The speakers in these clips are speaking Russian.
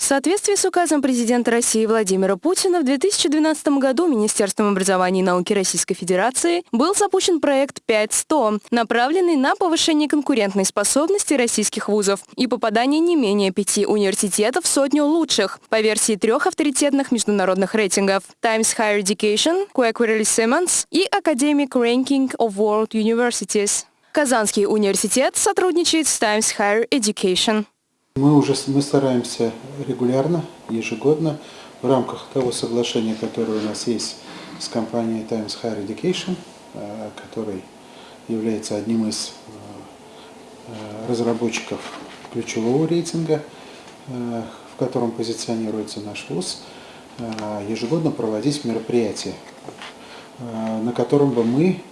В соответствии с указом президента России Владимира Путина в 2012 году Министерством образования и науки Российской Федерации был запущен проект 5100, направленный на повышение конкурентной способности российских вузов и попадание не менее пяти университетов в сотню лучших по версии трех авторитетных международных рейтингов Times Higher Education, Quacquarelli Simmons и Academic Ranking of World Universities. Казанский университет сотрудничает с Times Higher Education. Мы уже мы стараемся регулярно, ежегодно, в рамках того соглашения, которое у нас есть с компанией Times Higher Education, э, который является одним из э, разработчиков ключевого рейтинга, э, в котором позиционируется наш вуз, ежегодно проводить мероприятия, на котором бы мы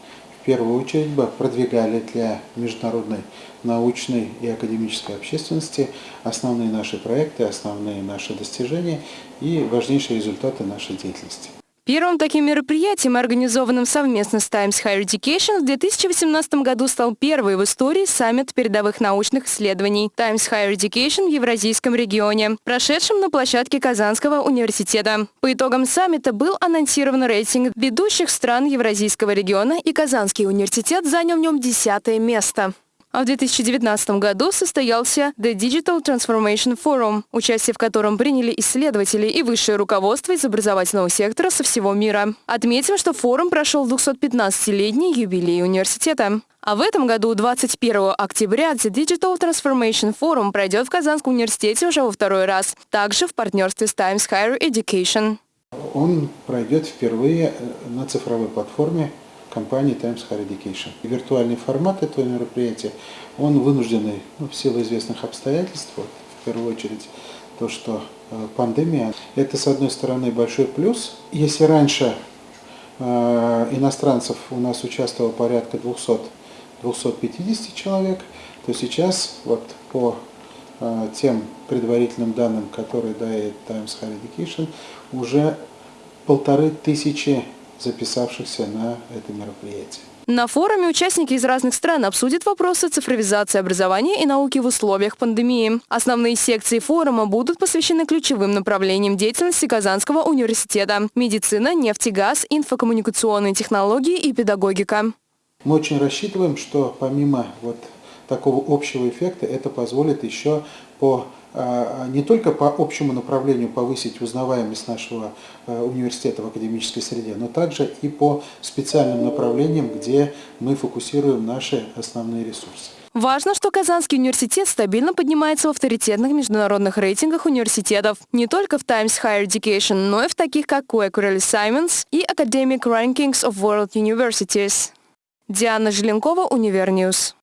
первую очередь бы продвигали для международной научной и академической общественности основные наши проекты, основные наши достижения и важнейшие результаты нашей деятельности. Первым таким мероприятием, организованным совместно с Times Higher Education, в 2018 году стал первый в истории саммит передовых научных исследований Times Higher Education в Евразийском регионе, прошедшем на площадке Казанского университета. По итогам саммита был анонсирован рейтинг ведущих стран Евразийского региона, и Казанский университет занял в нем десятое место. А в 2019 году состоялся The Digital Transformation Forum, участие в котором приняли исследователи и высшее руководство из образовательного сектора со всего мира. Отметим, что форум прошел 215-летний юбилей университета. А в этом году, 21 октября, The Digital Transformation Forum пройдет в Казанском университете уже во второй раз, также в партнерстве с Times Higher Education. Он пройдет впервые э, на цифровой платформе компании Times Higher Education. Виртуальный формат этого мероприятия, он вынужденный ну, в силу известных обстоятельств, вот, в первую очередь то, что э, пандемия, это с одной стороны большой плюс. Если раньше э, иностранцев у нас участвовало порядка 200 250 человек, то сейчас вот по э, тем предварительным данным, которые дает Times Higher Education, уже полторы тысячи записавшихся на это мероприятие. На форуме участники из разных стран обсудят вопросы цифровизации образования и науки в условиях пандемии. Основные секции форума будут посвящены ключевым направлениям деятельности Казанского университета – медицина, нефть и газ, инфокоммуникационные технологии и педагогика. Мы очень рассчитываем, что помимо вот такого общего эффекта это позволит еще по а, не только по общему направлению повысить узнаваемость нашего э, университета в академической среде, но также и по специальным направлениям, где мы фокусируем наши основные ресурсы. Важно, что Казанский университет стабильно поднимается в авторитетных международных рейтингах университетов. Не только в Times Higher Education, но и в таких как Quacquarelli Symonds и Academic Rankings of World Universities. Диана Желенкова, Univer News.